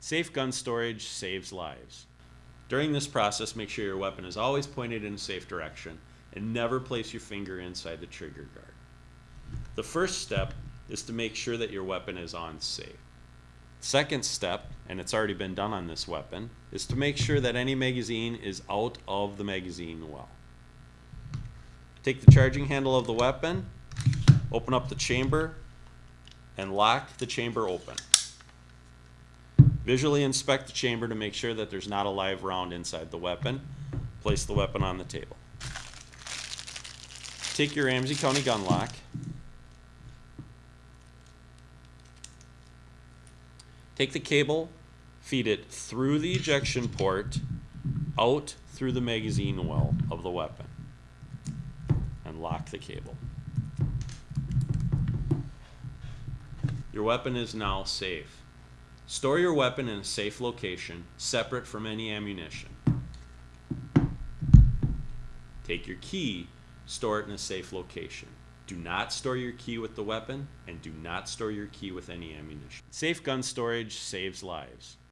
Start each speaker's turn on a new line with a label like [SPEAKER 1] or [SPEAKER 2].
[SPEAKER 1] Safe gun storage saves lives. During this process, make sure your weapon is always pointed in a safe direction and never place your finger inside the trigger guard. The first step is to make sure that your weapon is on safe. Second step, and it's already been done on this weapon, is to make sure that any magazine is out of the magazine well. Take the charging handle of the weapon, open up the chamber, and lock the chamber open. Visually inspect the chamber to make sure that there's not a live round inside the weapon. Place the weapon on the table. Take your Ramsey County gun lock. Take the cable, feed it through the ejection port, out through the magazine well of the weapon, and lock the cable. Your weapon is now safe. Store your weapon in a safe location, separate from any ammunition. Take your key, store it in a safe location. Do not store your key with the weapon, and do not store your key with any ammunition. Safe gun storage saves lives.